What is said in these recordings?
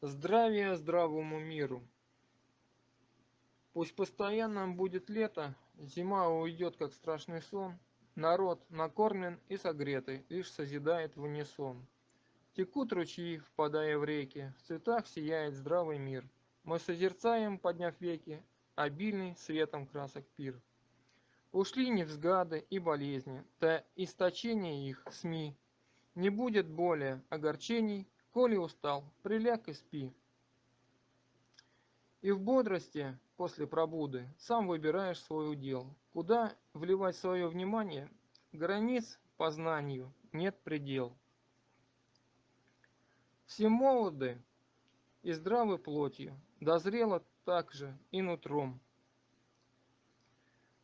Здравия здравому миру! Пусть постоянно будет лето, зима уйдет как страшный сон, Народ накормлен и согретый, лишь созидает в унисон. Текут ручьи, впадая в реки, в цветах сияет здравый мир. Мы созерцаем, подняв веки, обильный светом красок пир. Ушли невзгады и болезни, до источения их СМИ. Не будет более огорчений, Коли устал, приляг и спи. И в бодрости после пробуды сам выбираешь свой удел. Куда вливать свое внимание, границ познанию нет предел. Все молоды и здравы плотью, дозрело также и нутром.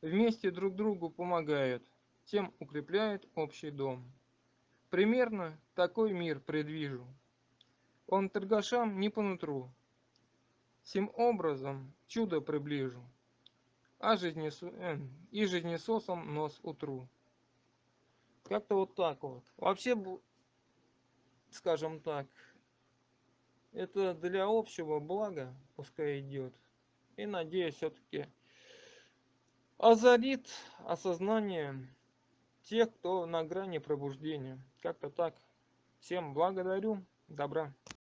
Вместе друг другу помогают, тем укрепляют общий дом. Примерно такой мир предвижу, он торгашам не по нутру. Сим образом чудо приближу, а жизнесу... э, и жизнесосом нос утру. Как-то вот так вот. Вообще, скажем так, это для общего блага пускай идет. И надеюсь, все-таки озарит осознание тех, кто на грани пробуждения. Как-то так. Всем благодарю. Добра.